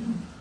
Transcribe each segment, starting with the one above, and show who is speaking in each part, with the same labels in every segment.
Speaker 1: Mm.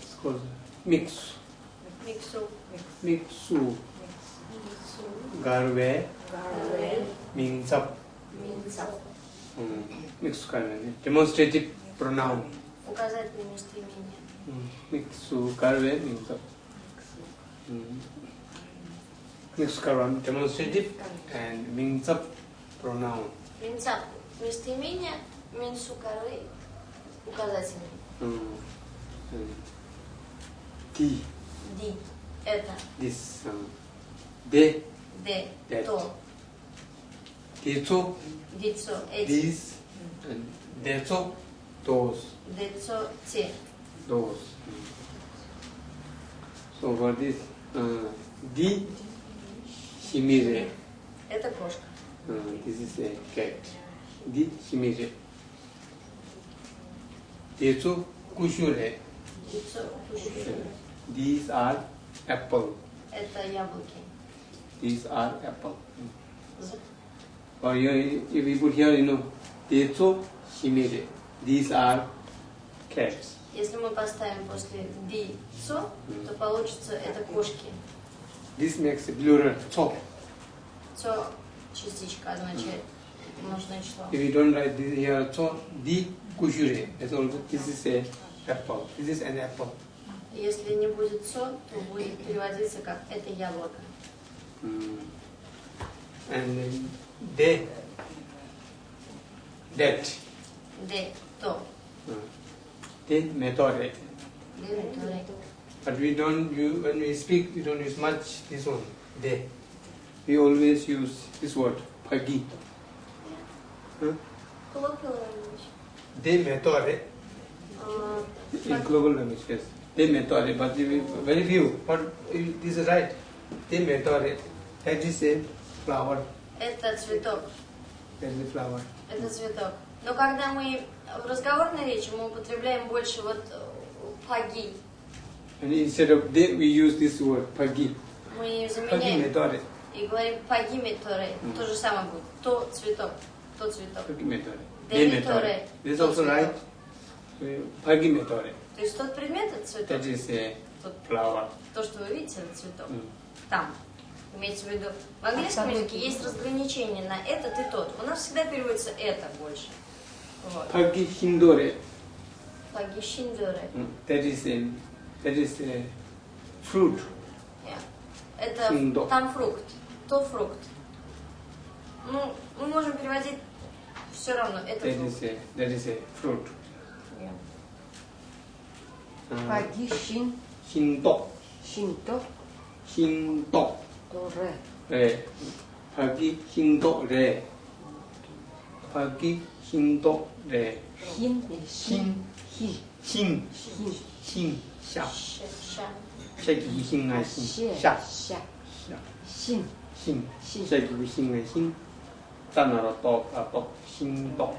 Speaker 1: It's called mix.
Speaker 2: Миксу.
Speaker 1: Mixu.
Speaker 2: Миксу.
Speaker 1: Garve.
Speaker 2: Гарве.
Speaker 1: Mingsap.
Speaker 2: Минца.
Speaker 1: Mm. Mix karne. Demonstrative pronoun.
Speaker 2: Указательное местоимение.
Speaker 1: Mm. Mixu garve mingsap. Mm. Mix karan demonstrative and mingsap pronoun.
Speaker 2: Минца. Местоимение. Меньше коры указательный.
Speaker 1: Mm. Э, ди.
Speaker 2: Ди. Это.
Speaker 1: This. Э,
Speaker 2: де.
Speaker 1: Де.
Speaker 2: То. Децо.
Speaker 1: Децо. Дис. Децо. Dos.
Speaker 2: Децо. Те.
Speaker 1: Dos. So for this. uh, di?
Speaker 2: Это кошка.
Speaker 1: Э, this is a cat. Di shimire. Decho kushure.
Speaker 2: Дицо. Куши.
Speaker 1: These are apple.
Speaker 2: Это яблоки.
Speaker 1: These are apple.
Speaker 2: З-
Speaker 1: Or you, if you put here, you know, decho shimire. These are cats.
Speaker 2: Если мы поставим после дицо, то получится это кошки.
Speaker 1: This makes a plural. So,
Speaker 2: Цо частичка означает множное число.
Speaker 1: if you don't write this here, so di kushure. That's all. This is a apple. This is an apple.
Speaker 2: Если не будет цо, то будет переводиться как это яблоко.
Speaker 1: Mm. And then they, that,
Speaker 2: Де, то.
Speaker 1: uh, they method.
Speaker 2: Де, меторе.
Speaker 1: But we don't use, when we speak, we don't use much this one, they. We always use this word, pagi. Huh?
Speaker 2: Colloquial language.
Speaker 1: They method.
Speaker 2: А,
Speaker 1: In global language, yes. They method, but very few. But this is right. They method. That is a flower.
Speaker 2: Это цветок.
Speaker 1: A flower.
Speaker 2: Это цветок. Но когда мы в разговорной речи мы употребляем больше вот э, паги,
Speaker 1: And instead of they, we use this word, pagi.
Speaker 2: мы заменяем
Speaker 1: method.
Speaker 2: и говорим паги меторе.
Speaker 1: Мгм.
Speaker 2: То же самое будет. То цветок. То цветок.
Speaker 1: Pagi method. Method. This is also right. Pagi method.
Speaker 2: То есть тот предмет это цветок.
Speaker 1: That is a flower.
Speaker 2: то, что вы видите, это цветок.
Speaker 1: Mm.
Speaker 2: Там. Имеется в виду. В английском языке есть разграничение на этот и тот. У нас всегда переводится это больше. Вот.
Speaker 1: Pagi hindore.
Speaker 2: Паги шиндоре.
Speaker 1: Mm. That is a that is a fruit.
Speaker 2: Yeah. Это там фрукт. То фрукт. Ну, мы можем переводить Все равно это
Speaker 1: that is a, that is a fruit.
Speaker 2: Yeah.
Speaker 1: Uh,
Speaker 3: Пагишин.
Speaker 1: Хинто.
Speaker 3: Хинто.
Speaker 1: Хинто.
Speaker 3: Торе.
Speaker 1: Ре. Паги хинто ре. Паги хинто ре.
Speaker 3: Хин. Хин. Хин. Хин.
Speaker 1: Хин.
Speaker 3: Хин.
Speaker 1: Ша. Ша.
Speaker 2: Шаги хин ай хин. Ша.
Speaker 1: Ша. Ша. Хин. 心、正
Speaker 3: 規
Speaker 1: に
Speaker 3: 心
Speaker 1: が
Speaker 3: 心、
Speaker 1: 単
Speaker 3: な
Speaker 1: ると、あと、 힝. 따나라 떡아 힝도.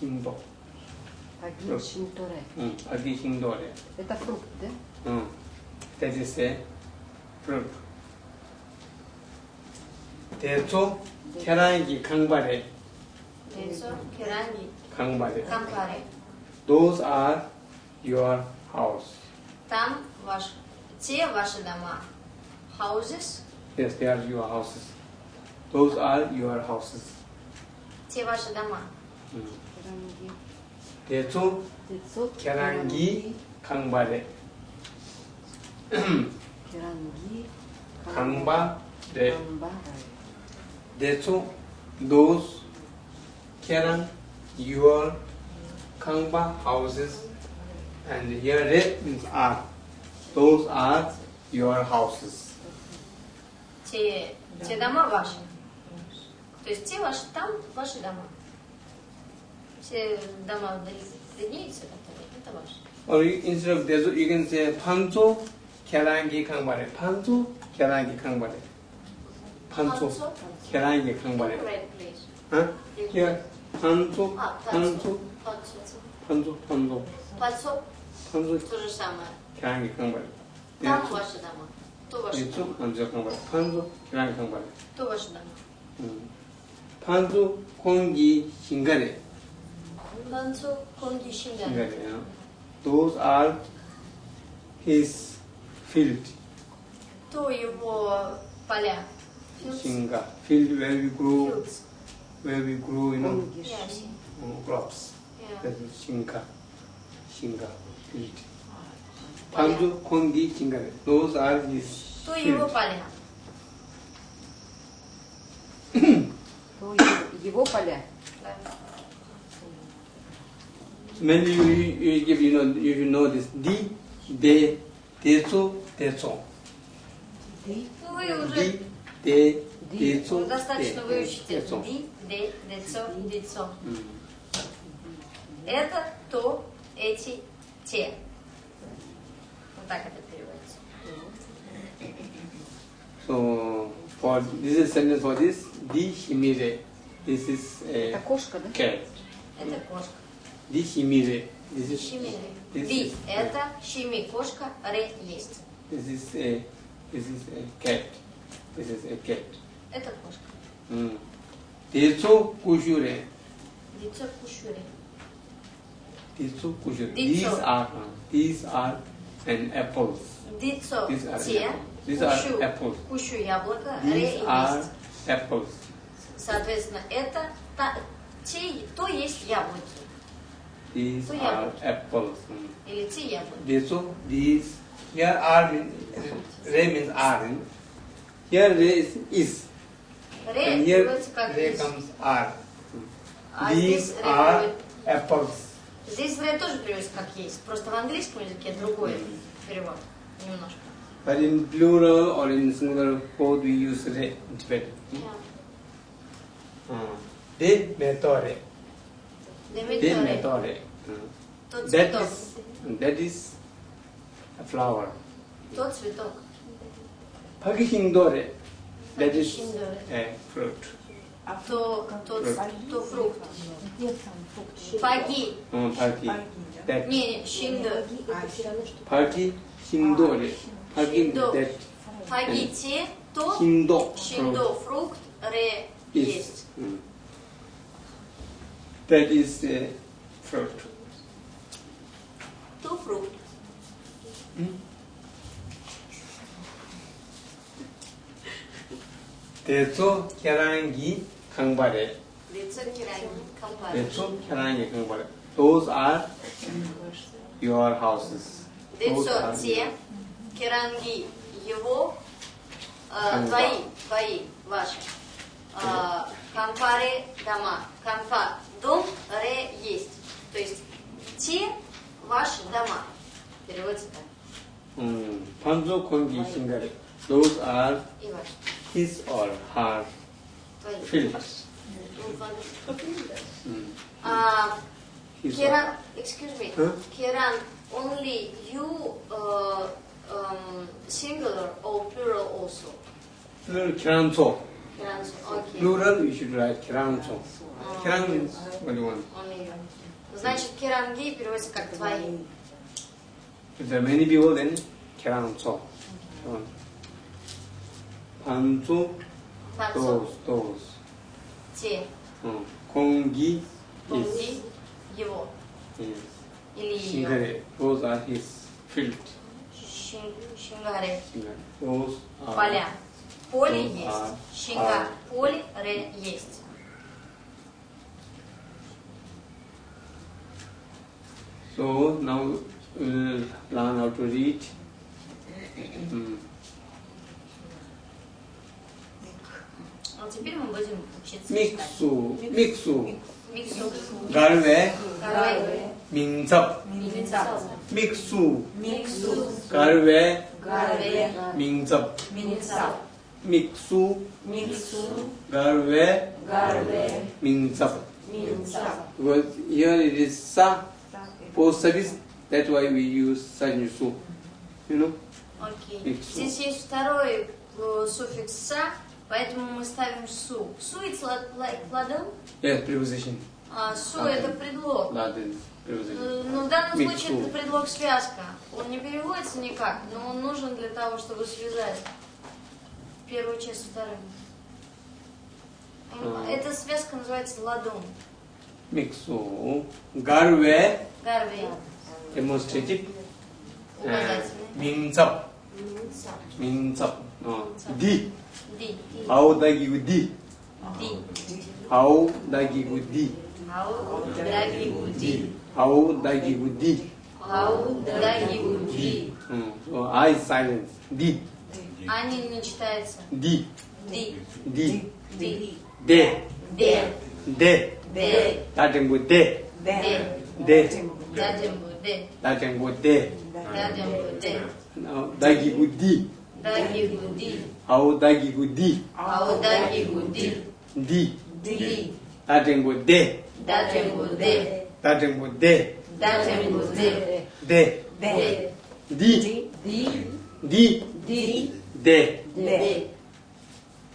Speaker 1: 힝도.
Speaker 3: Паги шин торе.
Speaker 1: 응. Pagi hindore.
Speaker 3: Это фрукт, да?
Speaker 1: 응. That is a fruit. 대초 계란기 강발에
Speaker 2: Яйцо, керамби,
Speaker 1: 강발에.
Speaker 2: кампари.
Speaker 1: Those are your house.
Speaker 2: Там ваш, те ваши дома. Houses,
Speaker 1: Yes, they are your houses. Those are your houses.
Speaker 2: те ваши дома.
Speaker 1: 음.
Speaker 3: Керанги.
Speaker 1: 대초
Speaker 3: Децо.
Speaker 1: 계란기 강발에
Speaker 3: Керанги.
Speaker 1: 강발에
Speaker 3: Камбара.
Speaker 1: 대초 those 계란 your 강바 houses and here red means are. Those are your houses.
Speaker 2: Те, те дома ваши. То есть те ваши там, ваши дома. Все дома вдали сюда, это ваши.
Speaker 1: Or you, instead of Dezu, you can say
Speaker 2: Panto
Speaker 1: Kerangi Kangbare. Panto
Speaker 2: Kerangi
Speaker 1: Kangbare. Panto Kerangi
Speaker 2: Kangbare. Right place.
Speaker 1: Huh? Yeah. Panto. Panto. Panto.
Speaker 2: Panto.
Speaker 1: Panto. Panto.
Speaker 2: То же самое.
Speaker 1: Kerangi Kangbare.
Speaker 2: Там ваши дома. То ваши дома.
Speaker 1: Лицо, Анджел Канбаре. Панзо, Киран Канбаре.
Speaker 2: То ваши дома.
Speaker 1: 음. 판초 공기 신가래
Speaker 2: Панцо Конги Шингаре.
Speaker 1: Singare, you know. Those are his field,
Speaker 2: То его поля. Fields.
Speaker 1: Shinga. Field where we grow,
Speaker 2: Fields.
Speaker 1: where we grow, you know,
Speaker 3: Конгиш.
Speaker 2: Yeah, I see.
Speaker 1: uh, crops.
Speaker 2: Yeah.
Speaker 1: That is Shinga. Shinga field. Panju, Kongi, Singare. Those are his
Speaker 2: То его
Speaker 1: field.
Speaker 2: поля.
Speaker 3: То его, его поля.
Speaker 2: Да.
Speaker 1: Mainly you, you give, you know, you should know this. Di, de, teso, teso.
Speaker 2: Ну, вы уже
Speaker 1: Di, de,
Speaker 3: Ди.
Speaker 1: teso,
Speaker 2: достаточно
Speaker 1: te,
Speaker 2: выучите
Speaker 1: teso.
Speaker 2: ди, де, децо, децо.
Speaker 1: Mm.
Speaker 2: Это, то, эти, те. Вот так это переводится.
Speaker 1: So, for this is sentence for this, di himire. This is
Speaker 3: Это
Speaker 1: a
Speaker 3: кошка, да?
Speaker 1: cat.
Speaker 2: Это кошка.
Speaker 1: Di himire. This is
Speaker 2: Щемили.
Speaker 1: This
Speaker 2: Ди
Speaker 1: is- –
Speaker 2: это щеми, кошка, ре – есть.
Speaker 1: this is a this is a cat. This is a cat.
Speaker 2: Это кошка.
Speaker 1: Mm. Teso kushure.
Speaker 2: Дицо кушури.
Speaker 1: Teso kushure.
Speaker 2: Dicо.
Speaker 1: These are uh, these are an apples.
Speaker 2: Дицо
Speaker 1: These are
Speaker 2: те,
Speaker 1: apples. These are
Speaker 2: кушу,
Speaker 1: apples.
Speaker 2: кушу яблоко, ре
Speaker 1: These – are
Speaker 2: есть.
Speaker 1: Apples.
Speaker 2: Соответственно, это та, те, то есть яблоки.
Speaker 1: These
Speaker 2: So
Speaker 1: are
Speaker 2: яблоки.
Speaker 1: apples.
Speaker 2: Или те яблоки.
Speaker 1: Teso these here are re means are. Here re is is.
Speaker 2: Ре
Speaker 1: And here re comes are.
Speaker 2: А
Speaker 1: These are apples.
Speaker 2: Здесь ре тоже переводится как есть. Просто в английском языке другой перевод. Немножко.
Speaker 1: But in plural or in singular both we use re in Tibetan. Uh, de metore. De
Speaker 2: Деметоре.
Speaker 1: metore. Uh,
Speaker 2: Тот
Speaker 1: That
Speaker 2: цветок.
Speaker 1: is that is a flower.
Speaker 2: Тот цветок.
Speaker 1: Pagihindore. That is
Speaker 2: Пагихиндоре.
Speaker 1: a fruit.
Speaker 2: То, то,
Speaker 1: Фрукт.
Speaker 2: то фрукт.
Speaker 4: Где там фрукт?
Speaker 2: Паги.
Speaker 1: Uh, pagi.
Speaker 4: Паги, да?
Speaker 1: That
Speaker 2: Не, не, шиндо.
Speaker 4: А, все
Speaker 2: Hagin
Speaker 1: that
Speaker 2: to fruit re
Speaker 1: is. Mm. That is the fruit.
Speaker 2: To fruit. Mm.
Speaker 1: 대초 계란기 강발에 대초 kangbare. Those are your houses. 대초
Speaker 2: 제 керанги его, э, твои, твои, ваши. Э, кампаре дома. Кампа дом, ре есть. То есть те ваши дома. Переводится так.
Speaker 1: Панзо конги сингаре. Those are his or her feelings.
Speaker 2: Ну, а, Керан, excuse me.
Speaker 1: Huh?
Speaker 2: Only you uh, um, singular or plural also?
Speaker 1: Plural
Speaker 2: kiranso. Okay.
Speaker 1: Plural you should write kiranso. Kiran means only one.
Speaker 2: Only one. Значит, керанги переводится как твои.
Speaker 1: If there are many people, then kiranso.
Speaker 2: Танцу,
Speaker 1: those, those.
Speaker 2: Те. Конги, his. Его.
Speaker 1: Yes.
Speaker 2: Или ее.
Speaker 1: Those are his field.
Speaker 2: Шингаре. Поля. Поле есть. Шинга. Поле ре есть.
Speaker 1: So now we'll learn how to read. Mm.
Speaker 2: А теперь мы будем учиться Миксу. Миксу. Миксу. Гарве. Гарве. читать.
Speaker 1: Mixu, mixu,
Speaker 2: Миксу.
Speaker 1: galwe,
Speaker 2: Гарвей.
Speaker 1: mingzap,
Speaker 2: Миксу.
Speaker 1: mixu,
Speaker 4: Миксу,
Speaker 1: galwe,
Speaker 4: Гарве,
Speaker 1: mingzap,
Speaker 4: Минцап,
Speaker 1: mixu,
Speaker 4: Миксу,
Speaker 1: galwe,
Speaker 4: Гарве,
Speaker 1: mingzap.
Speaker 4: Минцап.
Speaker 1: Because here it is sa, post service, that's why we use sanjusu. You know?
Speaker 2: Окей.
Speaker 1: Миксу.
Speaker 2: Здесь есть второй э, суффикс «са», поэтому мы ставим «су». «Су» it's like, like ладон,
Speaker 1: Yes, preposition.
Speaker 2: а «су»
Speaker 1: Ладон.
Speaker 2: это предлог.
Speaker 1: That
Speaker 2: Ну, в данном случае ну. это предлог связка. Он не переводится никак, но он нужен для того, чтобы связать первую часть с вторым.
Speaker 1: А.
Speaker 2: Эта связка называется ладон.
Speaker 1: Миксу. Ну,
Speaker 2: гарве.
Speaker 3: Гарве. демонстратив,
Speaker 1: э, Минцап. А. Минцап.
Speaker 2: Ди. Ди.
Speaker 1: Ау дагигу ди. Ди.
Speaker 2: Ау
Speaker 1: дагигу ди. Ау дагигу ди.
Speaker 2: Audai Budi. Audai
Speaker 1: Budi. So I is silence. Di.
Speaker 2: Ani не читается. Ди.
Speaker 1: Ди.
Speaker 2: Ди.
Speaker 1: Ди.
Speaker 2: Де. Де.
Speaker 1: Де. Де. Дадим бу
Speaker 2: де. Де. Де.
Speaker 1: Дадим бу де. Дадим
Speaker 2: бу де.
Speaker 1: Дадим бу де.
Speaker 2: Даги
Speaker 1: бу ди. Даги бу ди.
Speaker 2: Ау даги
Speaker 1: бу
Speaker 2: ди.
Speaker 1: Ау
Speaker 2: даги
Speaker 1: бу
Speaker 4: ди.
Speaker 2: Ди.
Speaker 1: Ди. Дадим
Speaker 3: бу
Speaker 1: де.
Speaker 3: Дадим
Speaker 1: бу де.
Speaker 3: Tá dizendo
Speaker 1: de. Tá
Speaker 3: dizendo de.
Speaker 1: De. De. De. De. De. De. De.
Speaker 3: De.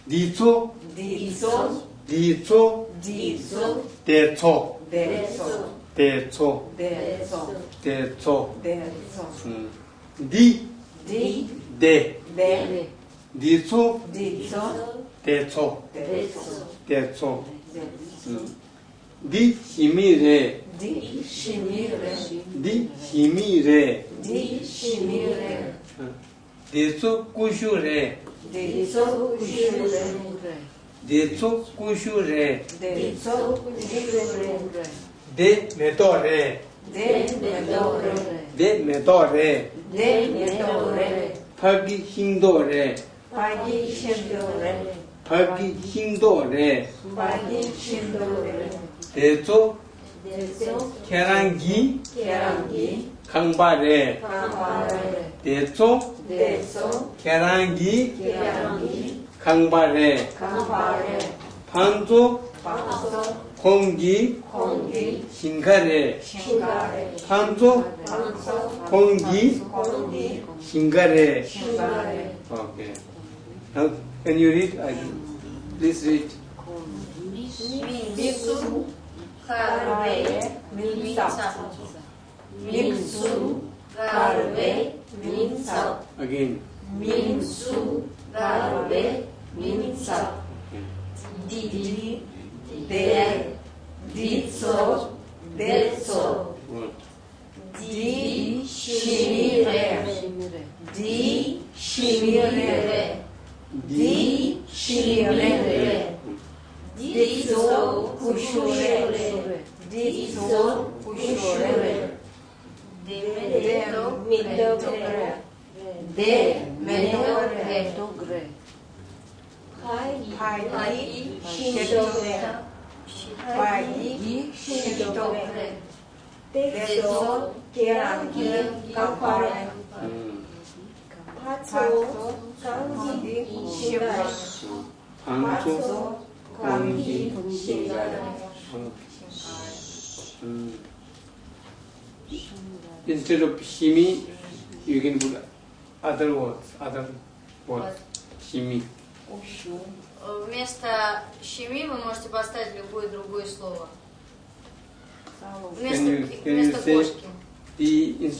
Speaker 3: Dizo. Dizo. Dizo.
Speaker 1: Dizo. Dezo. Dezo. Dezo.
Speaker 3: Dezo. Dezo. Dezo. Di.
Speaker 1: Di. De. De. Dizo. Dizo.
Speaker 3: Dezo. Dezo. Dezo. Di. Shimire.
Speaker 1: di shimi re di shimi
Speaker 3: re di shimi re deso
Speaker 1: kushu re deso kushu
Speaker 3: re deso kushu re
Speaker 1: deso kushu re de
Speaker 3: meto re de meto
Speaker 1: re de meto re de
Speaker 3: meto re phagi hindo re
Speaker 1: phagi hindo re phagi hindo
Speaker 3: re phagi hindo re deso
Speaker 1: 대초 계란기
Speaker 3: 계란기
Speaker 1: 강발에
Speaker 3: 강발에
Speaker 1: 대초
Speaker 3: 대초
Speaker 1: 계란기
Speaker 3: 계란기
Speaker 1: 강발에
Speaker 3: 강발에
Speaker 1: 반조
Speaker 3: 반조
Speaker 1: 공기
Speaker 3: 공기
Speaker 1: 신가래
Speaker 3: 신가래
Speaker 1: 반조
Speaker 3: 반조
Speaker 1: 공기
Speaker 3: 공기
Speaker 1: 신가래
Speaker 3: 신가래
Speaker 1: 오케이 Now, can you read? I, please read.
Speaker 3: 미수
Speaker 1: Carve
Speaker 3: Milsa. Milsu Carve Milsa. Again. Milsu Carve
Speaker 1: Milsa. Didi
Speaker 3: Del Ditso Delso. What? Di Shimire. Di
Speaker 1: Shimire.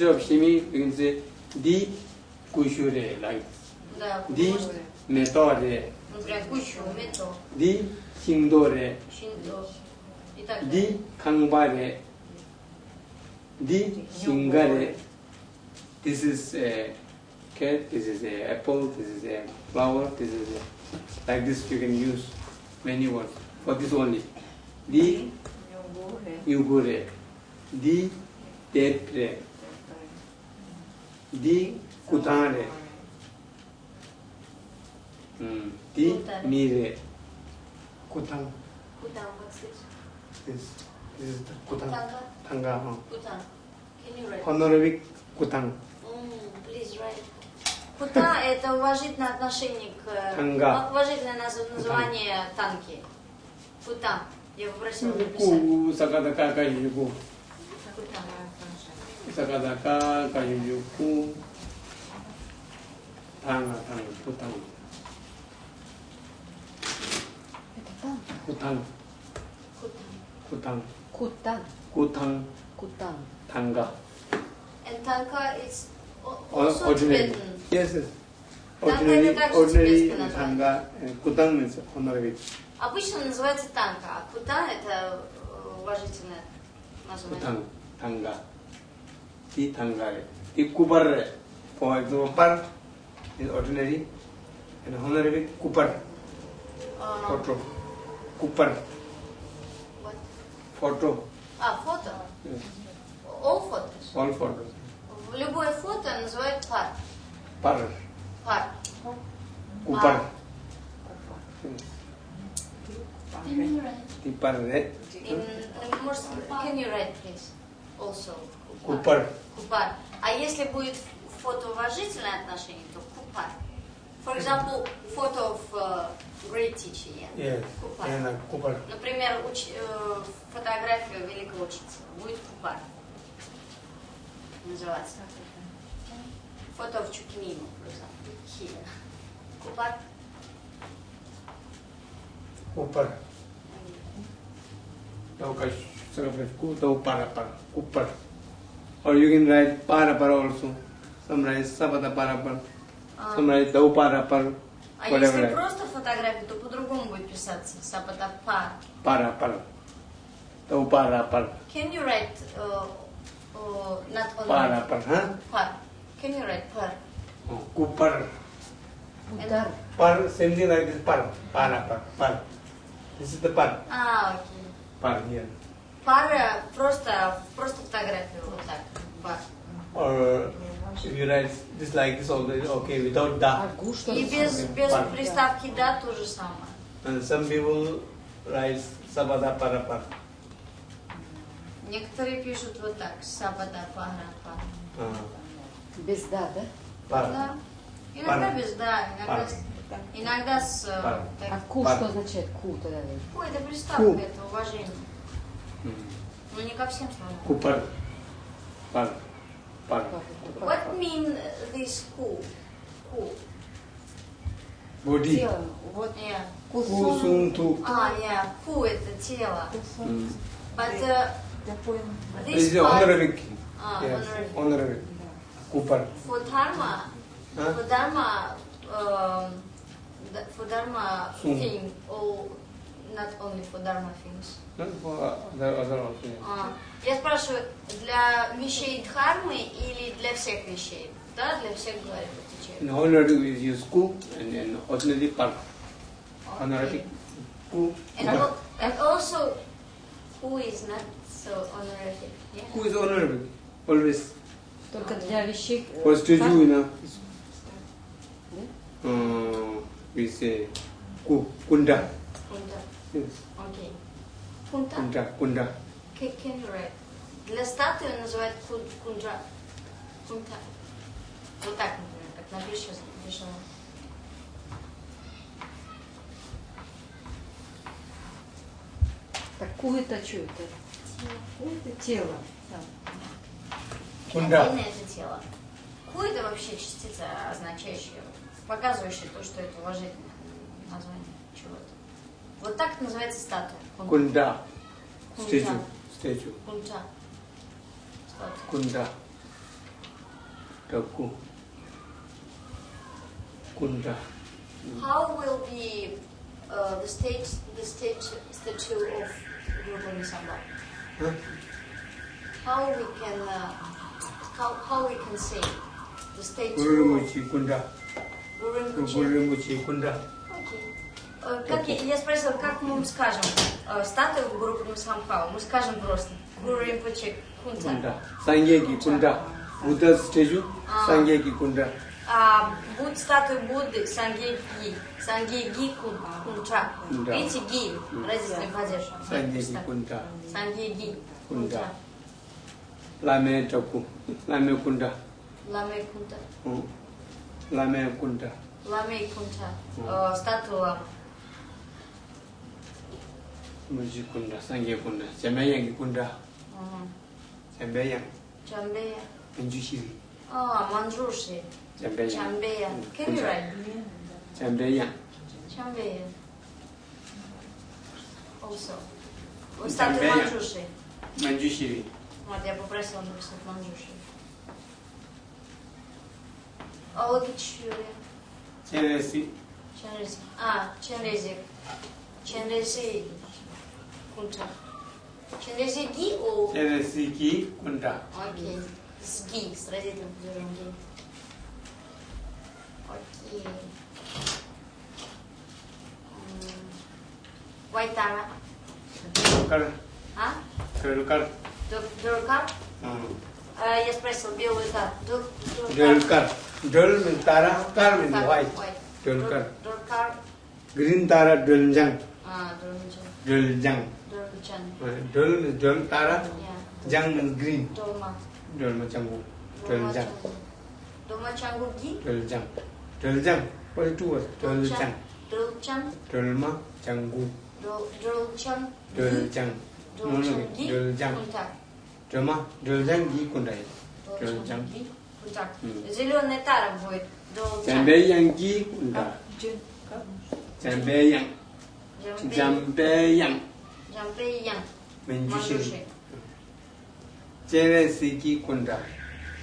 Speaker 1: instead of shimi, we can kushure like
Speaker 2: this.
Speaker 1: Metore. Di shindore. Di kangbare. Di shingare. This is a cat, this is a apple, this is a flower, this is a, like this you can use many words for this only. Di yugure. Di depre. Di mm, di
Speaker 2: Kutare.
Speaker 1: mire, kutang.
Speaker 2: Кутан, как слышишь?
Speaker 1: This, this is the kutang.
Speaker 2: Кутанка?
Speaker 1: Tanga, huh?
Speaker 2: Кутан. Can you write?
Speaker 1: Honorific kutang.
Speaker 2: М, Please write. Кута – это уважительное отношение к...
Speaker 1: Танга.
Speaker 2: Уважительное наз- название танки. Кутан. Я попросила написать.
Speaker 1: ку sakadaka kayuku,
Speaker 2: Кутан.
Speaker 1: sakadaka kayuku, tanga tanga kutang,
Speaker 4: Это там.
Speaker 1: kutang,
Speaker 2: Кутан.
Speaker 1: kutang,
Speaker 4: Кутан.
Speaker 1: kutang,
Speaker 4: Кутан.
Speaker 1: tanga.
Speaker 2: And танка is al-
Speaker 1: Or-
Speaker 2: also
Speaker 1: Ordinary.
Speaker 2: Tibetan.
Speaker 1: Yes, yes.
Speaker 2: Танга
Speaker 1: Ordinary,
Speaker 2: это также
Speaker 1: ordinary
Speaker 2: тибетское название.
Speaker 1: tanga, and kutang means honorific.
Speaker 2: Обычно называется танка, а кута это э, уважительное название.
Speaker 1: Tang, tanga. Tanga. Ti kupar. For example, par is ordinary and kupar.
Speaker 2: А,
Speaker 1: Photo. Kupar.
Speaker 2: what?
Speaker 1: Photo.
Speaker 2: А, фото.
Speaker 1: Yes.
Speaker 2: All photos.
Speaker 1: All photos.
Speaker 2: Любое фото называют пар. Пар. Par.
Speaker 1: Yes.
Speaker 2: Can you write?
Speaker 1: Eh?
Speaker 2: In, can you write, please? Also.
Speaker 1: Kupar.
Speaker 2: Купар. А если будет фото уважительное отношение, то купар. For example, photo of uh, great teacher. Yeah.
Speaker 1: Yes.
Speaker 2: Kupar.
Speaker 1: And kupar.
Speaker 2: Например, уч- э, фотография великого учителя. Будет купар. Называется. Photo of Chukimimo, for example. Here. Купар.
Speaker 1: Kupar. Tau ka sarapet ku tau para para. Kupar. Or you can write para para also. Some write sabata para para.
Speaker 2: А,
Speaker 1: Some write tau para para.
Speaker 2: а
Speaker 1: Whatever.
Speaker 2: если
Speaker 1: write.
Speaker 2: просто фотография, то по-другому будет писаться. Сапата пар.
Speaker 1: Para para. Tau para para.
Speaker 2: Can you write uh, uh, not only
Speaker 1: Para para. Huh?
Speaker 2: par? Can you write par?
Speaker 1: Oh, Kupar.
Speaker 3: Удар.
Speaker 1: Par. Same thing like this. Par. Para para. Par. This is the par.
Speaker 2: А, окей.
Speaker 1: Par here.
Speaker 2: Пара просто, просто фотографию вот так. Пар.
Speaker 1: Or if you write this like this also okay without
Speaker 3: что
Speaker 2: И без, без
Speaker 1: Пар.
Speaker 2: приставки да то же самое.
Speaker 1: And some people write sabada para para.
Speaker 2: Некоторые пишут вот так. Сабада пара пара.
Speaker 1: Uh,
Speaker 3: Без да, да?
Speaker 1: para.
Speaker 2: Да. Иногда
Speaker 1: Пар.
Speaker 2: без да, иногда,
Speaker 1: Пар.
Speaker 2: с- иногда с... э,
Speaker 1: Пар.
Speaker 2: так.
Speaker 3: А ку
Speaker 1: Пар.
Speaker 3: что означает ку тогда?
Speaker 2: Ку это приставка,
Speaker 1: Ку.
Speaker 2: это уважение.
Speaker 1: Mm.
Speaker 2: Ну не ко всем словам.
Speaker 1: Kupar. Par. Par.
Speaker 2: What mean this ку? Ку.
Speaker 1: Body.
Speaker 3: Тело. Вот
Speaker 2: Yeah.
Speaker 1: Kusum tu.
Speaker 2: А, yeah. Ку это тело.
Speaker 1: Mm.
Speaker 2: But uh,
Speaker 4: Я понял.
Speaker 1: This
Speaker 2: this
Speaker 1: is
Speaker 2: part...
Speaker 1: honorific.
Speaker 2: А,
Speaker 1: Yes.
Speaker 2: honorific.
Speaker 1: Honorific. Kupar.
Speaker 2: For dharma,
Speaker 1: Huh?
Speaker 2: for dharma, um, th- for dharma
Speaker 1: Sum.
Speaker 2: thing, or not only for dharma things.
Speaker 1: No, for other, other also. yes.
Speaker 2: А, я спрашиваю, для вещей дхармы или для всех вещей? Да, для всех говорит отвечает.
Speaker 1: In honorific we use ku and in ordinary par. Honorific. Ku.
Speaker 2: And,
Speaker 1: Kupar.
Speaker 2: al- and also, who is not so honorific? Yeah?
Speaker 1: Ku is honorific. Always.
Speaker 3: Только для вещей. э,
Speaker 1: For statue,
Speaker 3: как?
Speaker 1: you know. Uh, we say ku. Kunda.
Speaker 2: Кунта.
Speaker 1: Yes.
Speaker 2: Кунта?
Speaker 1: Kunda. Kunda.
Speaker 2: Can, you write? Для статуи называют кун, кунджа. Кунта. Вот так, например, как напишешь, напишем.
Speaker 3: Так ку это что это?
Speaker 4: Это тело.
Speaker 1: Кунда.
Speaker 2: Отдельное это тело. Ку это вообще частица, означающая, показывающая то, что это уважительное название чего-то. Вот так это называется статуя. Кун-
Speaker 1: Kunda.
Speaker 2: Kunda.
Speaker 1: Statue. Statue.
Speaker 2: Кунджа. Статуя.
Speaker 1: Kunda. Taku. Kunda.
Speaker 2: How will be uh, the state, the state statue of Guru Nisamba?
Speaker 1: Huh?
Speaker 2: How we can, uh, how, how we can say the statue
Speaker 1: Guru
Speaker 2: of
Speaker 1: Rinpoche Kunda.
Speaker 2: Guru
Speaker 1: Guru
Speaker 2: Rinpoche?
Speaker 1: Rinpoche Kunda.
Speaker 2: Э, как я, я спросила, как мы скажем э, статую Гуру Пурна Самхау? Мы скажем просто Гуру Римпоче
Speaker 1: Кунда. Саньеги Кунда. Будда стежу
Speaker 2: а.
Speaker 1: Саньеги Кунда.
Speaker 2: А, будь статуя Будды Сангеги. Сангеги Кунча. Видите, ги. Разительный падеж. Сангеги Кунда.
Speaker 1: Сангеги
Speaker 2: Кунда.
Speaker 1: Ламе Чаку. Ламе Кунда.
Speaker 2: Ламе
Speaker 1: Кунда. Ламе Кунда.
Speaker 2: Ламе
Speaker 1: Кунда.
Speaker 2: Э, статуя
Speaker 1: Muji Kunda. Sangye Kunda. Chambayang Kunda.
Speaker 2: Мгм.
Speaker 1: Chambayang.
Speaker 2: Чамбея.
Speaker 1: Manjushiri.
Speaker 2: А, Манджуши.
Speaker 1: Chambayang.
Speaker 2: Чамбея.
Speaker 1: М,
Speaker 2: Can you
Speaker 1: Кунча.
Speaker 2: write?
Speaker 1: Chambayang.
Speaker 2: Чамбея. Also. Вот статуя
Speaker 1: Чамбея.
Speaker 2: Манджуши.
Speaker 1: Manjushiri.
Speaker 2: Вот, я попросила написать Манджуши. Алогичури.
Speaker 1: Chenresi.
Speaker 2: Ченрези. А, Ченрези. Ченрези. Кунча. Через ги у...
Speaker 1: Cheresiki Kunda.
Speaker 2: Окей. С ги, с родительным падежом ги. Окей. М, Вайтара.
Speaker 1: Kar,
Speaker 2: А?
Speaker 1: Dulkar.
Speaker 2: Dur- Дуркар?
Speaker 1: Hmm.
Speaker 2: А, Я спросил, белый кар. Дур- Дуркар.
Speaker 1: Dulkar. Dul means Tara, Kar means
Speaker 2: Кар,
Speaker 1: white.
Speaker 2: white.
Speaker 1: Dulkar.
Speaker 2: Дур- Дуркар.
Speaker 1: Green Tara Duljang.
Speaker 2: А, Дурнчан.
Speaker 1: Duljang.
Speaker 2: Дурнчан.
Speaker 1: Dul means Dul Tara.
Speaker 2: Я.
Speaker 1: Jang means green.
Speaker 2: Долма.
Speaker 1: Dul means Changu.
Speaker 2: Долма
Speaker 1: Duljang.
Speaker 2: Чангу. Долма Чангу ги.
Speaker 1: Duljang. Duljang. Only two words. Duljang.
Speaker 2: Дулчан.
Speaker 1: Dulma Changu.
Speaker 2: Дул- Дулчан. ги.
Speaker 1: Duljang. No, no,
Speaker 2: Дулчан ги.
Speaker 1: Duljang.
Speaker 2: Кунтак.
Speaker 1: Dulma. Duljang gi Kunda.
Speaker 2: Дулчан
Speaker 1: Дулчан.
Speaker 2: ги. Кунтак.
Speaker 1: М.
Speaker 2: Зеленая тара будет. Дулчан.
Speaker 1: Jambeyang gi Kunda. Jambeyang.
Speaker 2: Джампей.
Speaker 1: Jambeyang.
Speaker 2: Джампейян.
Speaker 1: Манджушин.
Speaker 2: Чеве
Speaker 1: сики кунда.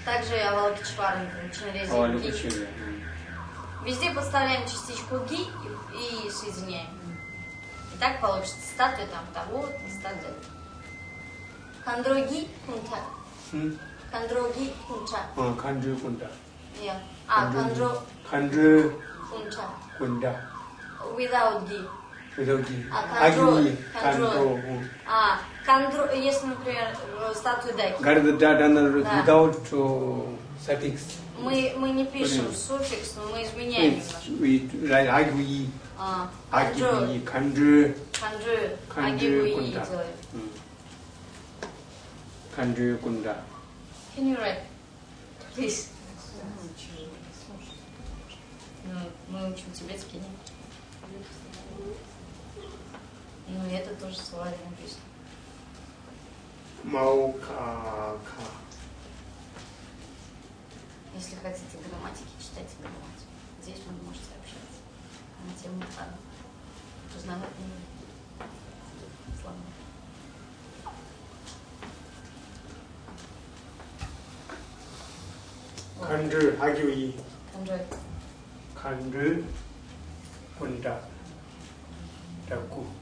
Speaker 2: Также и
Speaker 1: авалкичварам,
Speaker 2: ги. Везде подставляем частичку ги и, соединяем. И так получится статуя там того, статуя. Кандроги кунта. Кандроги кунта.
Speaker 1: А, кандрю
Speaker 2: кунта. А, кандро.
Speaker 1: Кандро.
Speaker 2: Кунта.
Speaker 1: Кунта.
Speaker 2: Without
Speaker 1: ги. Люди.
Speaker 2: А, контроль, А, контроль, если, например, э, статуя Даки. Да.
Speaker 1: without э, suffix.
Speaker 2: Мы, мы не пишем
Speaker 1: Блин.
Speaker 2: суффикс, но мы изменяем
Speaker 1: We, Like, агуи.
Speaker 2: А,
Speaker 1: агуи,
Speaker 2: канджи.
Speaker 1: Канджи. Канджи кунда.
Speaker 2: Can you write? Please. Ну, мы учим тибетский, нет? Ну, это тоже словарь написано.
Speaker 1: Маука.
Speaker 2: Если хотите грамматики, читайте грамматику. Здесь вы можете общаться на тему а, познавать слова.
Speaker 1: 간주 하교이
Speaker 2: 간주 간주 본다 듣고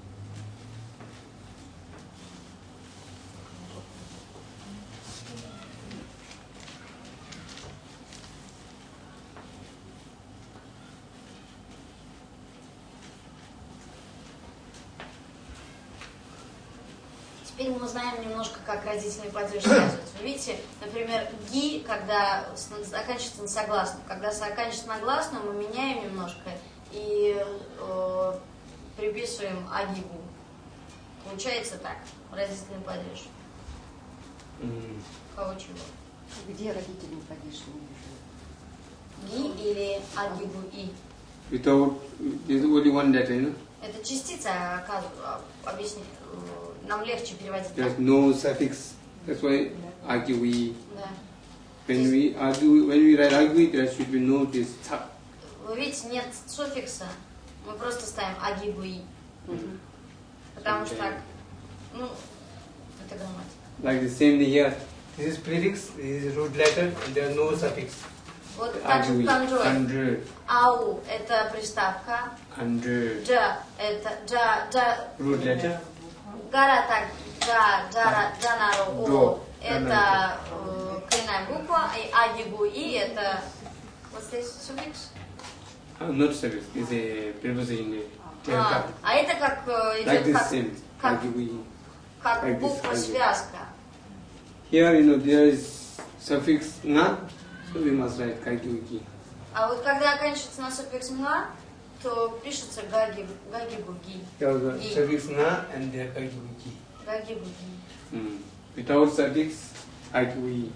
Speaker 2: узнаем немножко, как родительный падеж связывается. Вы видите, например, ги, когда заканчивается на согласном. Когда заканчивается на гласную, мы меняем немножко и э, приписываем агибу. Получается так, родительный падеж.
Speaker 1: Hmm.
Speaker 2: Кого чего?
Speaker 3: Где родители падеж?
Speaker 2: Ги или агибу и.
Speaker 1: Without, there's only one letter, you know.
Speaker 2: Это частица, а, объясни, э, нам легче переводить.
Speaker 1: There's no suffix. That's why agui.
Speaker 2: Да.
Speaker 1: When we argue, when we write agui, there should be no this tap.
Speaker 2: Вы видите, нет суффикса, мы просто ставим агибу и.
Speaker 3: Мгм.
Speaker 2: Потому что
Speaker 1: Окей.
Speaker 2: так, ну, это грамматика.
Speaker 1: Like the same thing here. This is prefix, this is root letter, and there is no suffix.
Speaker 2: Вот так же
Speaker 1: Agui.
Speaker 2: в контроль.
Speaker 1: Kandru.
Speaker 2: Ау – это приставка.
Speaker 1: Kandru.
Speaker 2: Джа – это джа, джа,
Speaker 1: Root letter.
Speaker 2: гара так, джа, джара, джанару,
Speaker 1: До.
Speaker 2: о. Это э, коренная буква, и агибу и – это вот здесь суффикс.
Speaker 1: Uh, not suffix, it's a preposition. uh,
Speaker 2: А,
Speaker 1: tap.
Speaker 2: а это как э,
Speaker 1: Like
Speaker 2: идет
Speaker 1: this
Speaker 2: как,
Speaker 1: same.
Speaker 2: как,
Speaker 1: Agui.
Speaker 2: как
Speaker 1: like this,
Speaker 2: буква
Speaker 1: agибу.
Speaker 2: связка.
Speaker 1: Here, you know, there is suffix na, Суви мазрает гагиуги.
Speaker 2: А вот когда оканчивается на суффикс-мна, то пишется гаги,
Speaker 1: гагибуги. Суффикс-мна and the
Speaker 2: гагибуги. Гагибуги.
Speaker 1: Mm. Without suffix, агиуи.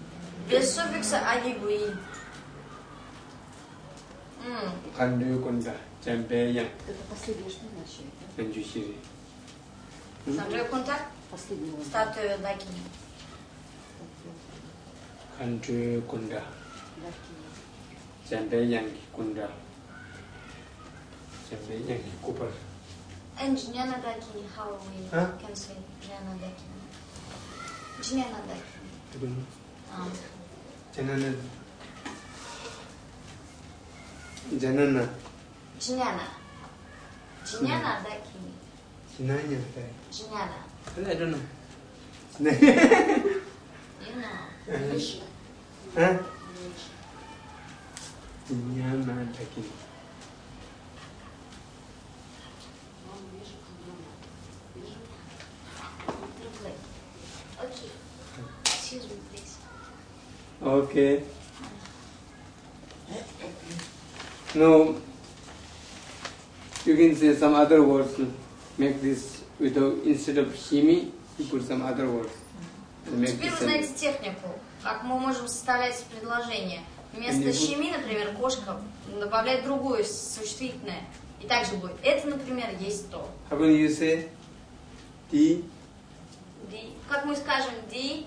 Speaker 2: Без суффикса
Speaker 1: агиуи. Хандюкунда, Джамбея.
Speaker 3: Это последнее, что значит?
Speaker 1: Хандюсири.
Speaker 2: Хандюкунда? Последнее.
Speaker 3: Статуя Дагини.
Speaker 2: Хандюкунда. Janda
Speaker 1: yang kunda Janda yang dikuper.
Speaker 2: And Nyanadaki, how we can say Nyanadaki. Nyanadaki.
Speaker 1: I don't know.
Speaker 2: Um.
Speaker 1: Janana. Janana.
Speaker 2: Jnana. Jnana daki.
Speaker 1: Jnana daki.
Speaker 2: Jnana.
Speaker 1: I don't know.
Speaker 2: you know.
Speaker 1: Uh-huh.
Speaker 2: Huh? Okay. Excuse me, please.
Speaker 1: Okay. Now, you can say some other words. Make this without instead of shimi, you put some other words.
Speaker 2: Теперь вы знаете технику, как мы можем составлять предложение. Вместо
Speaker 1: будет...
Speaker 2: щеми, например, кошка добавляет другое существительное. И также будет это, например, есть то.
Speaker 1: How will you say? Di.
Speaker 2: Di. Как мы скажем di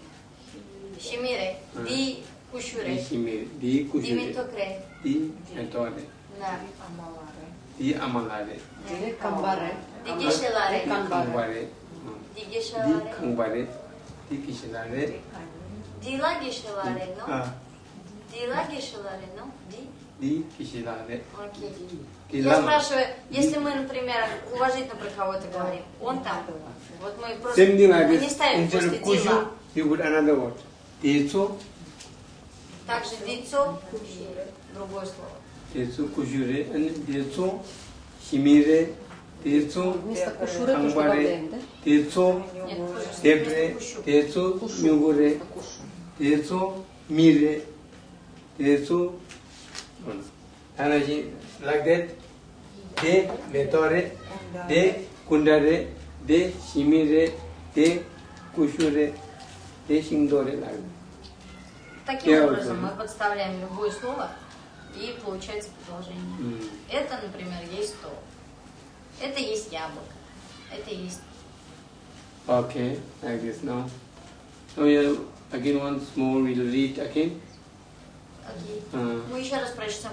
Speaker 2: щемире,
Speaker 1: di а.
Speaker 2: кушуре.
Speaker 1: Di щемире, di
Speaker 2: кушуре.
Speaker 1: Di
Speaker 2: метокре.
Speaker 1: Di меторе.
Speaker 2: Да.
Speaker 1: Di амаларе.
Speaker 3: Di камбаре.
Speaker 2: Di гешеларе.
Speaker 1: Di
Speaker 2: камбаре.
Speaker 1: Di
Speaker 2: гешеларе.
Speaker 1: Di
Speaker 2: камбаре. Di гешеларе. Di ла гешеларе. Дила Гишилари, ну, Ди.
Speaker 1: Ди Кишилари.
Speaker 2: Окей. Я спрашиваю, если мы, например, уважительно про кого-то говорим, он там был. Вот мы просто мы не ставим после Дила.
Speaker 1: He would another word. Дицо.
Speaker 2: Также Дицо, другое слово.
Speaker 1: Дицо Кушуре, Дицо Шимире, Дицо Ангваре,
Speaker 3: Дицо Дебре, Дицо
Speaker 1: Мюгуре,
Speaker 3: Дицо Мире
Speaker 1: decho mire, decho Anaji, like that. De metore, de kundare, de shimire, de kushure, de shingdore, like.
Speaker 2: Таким
Speaker 1: Я
Speaker 2: образом мы подставляем любое слово и получается предложение.
Speaker 1: Mm.
Speaker 2: Это, например, есть то. Это есть яблоко. Это есть...
Speaker 1: Okay, like this now. We have again once more we'll read again.
Speaker 2: Мы еще раз прочтем.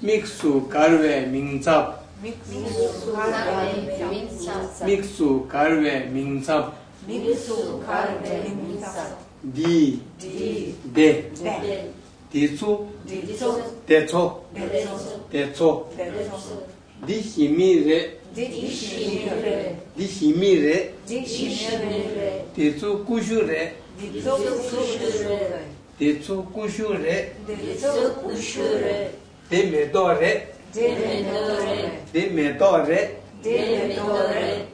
Speaker 1: Миксу карве минцап.
Speaker 2: Миксу карве минцап.
Speaker 1: Миксу карве минцап.
Speaker 3: Миксу карве
Speaker 1: минцап.
Speaker 3: Ди.
Speaker 1: Ди.
Speaker 3: Де.
Speaker 1: Де.
Speaker 3: Дицу.
Speaker 1: Дицу.
Speaker 3: Децо.
Speaker 1: Децо.
Speaker 3: Децо.
Speaker 1: Ди хими
Speaker 3: ре.
Speaker 1: Ди хими
Speaker 3: ре.
Speaker 1: Ди хими
Speaker 3: ре. Ди
Speaker 1: хими ре.
Speaker 3: Дицу кушу
Speaker 1: ре. Дицу
Speaker 3: кушу
Speaker 1: ре.
Speaker 3: 대초
Speaker 1: 구슈레. 대초 구슈레.
Speaker 3: 데메도레.
Speaker 1: 데메도레. 데메도레. 데메도레.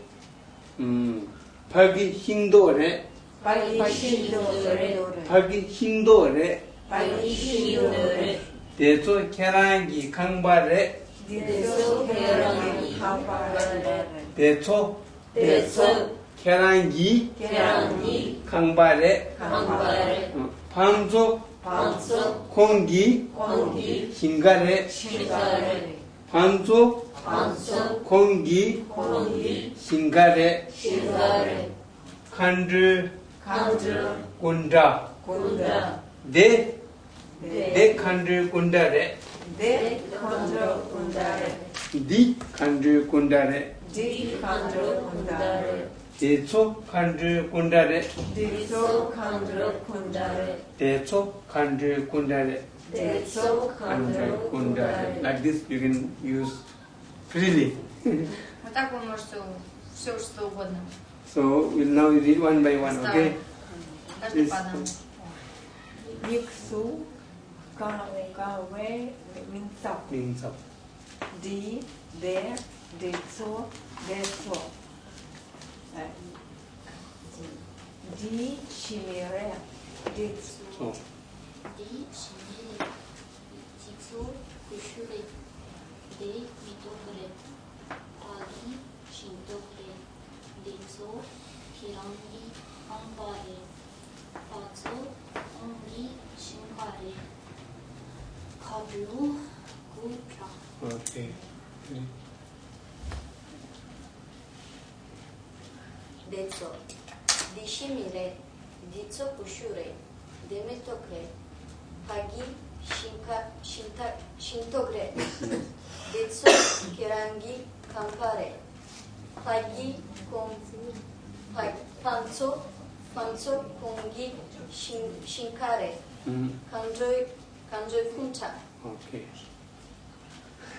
Speaker 1: 음 파기 힌도레.
Speaker 3: 파기 힌도레.
Speaker 1: 파기 힌도레.
Speaker 3: 파기 힌도레.
Speaker 1: 대초 케랑기 강바레.
Speaker 3: 대초 케랑기 강바레.
Speaker 1: 대초. 대초 케랑기
Speaker 3: 케랑기
Speaker 1: 강바레.
Speaker 3: 강바레.
Speaker 1: 방수,
Speaker 3: 방수. 공기,
Speaker 1: 공기.
Speaker 3: 신가래, 신가래
Speaker 1: 방수, 방수.
Speaker 3: 공기,
Speaker 1: 공기.
Speaker 3: 신가래,
Speaker 1: 신가래
Speaker 3: 간들,
Speaker 1: 간들
Speaker 3: 군다,
Speaker 1: 군다 내,
Speaker 3: 네.
Speaker 1: 내 간들
Speaker 3: 군다래. 내 간들 군다래.
Speaker 1: 니 네
Speaker 3: 간들 군다래. 니 네 간들 군다래. 레.
Speaker 1: decho kandu kundare
Speaker 3: 디소 간주 군다레.
Speaker 1: decho kandu kundare
Speaker 3: 데소
Speaker 1: kandu
Speaker 3: 간주
Speaker 1: kundare
Speaker 3: 군다레.
Speaker 1: like this you can use freely
Speaker 2: Вот так вы можете все что угодно.
Speaker 1: so we'll now read one by one okay
Speaker 2: Каждый
Speaker 1: Yes.
Speaker 2: по одному.
Speaker 5: Mixu kawe minsap
Speaker 1: means of
Speaker 5: di de deso deso Eh,
Speaker 6: 一、二、三、四、五、六、七、八、九、十。deco, deșimire, dițopușure, demetocre, paghi, șintogre, deco, kampare, campare, paghi, panzo panțo, conghi, shinkare, mm-hmm. canjoi, canjoi punta.
Speaker 1: Okay.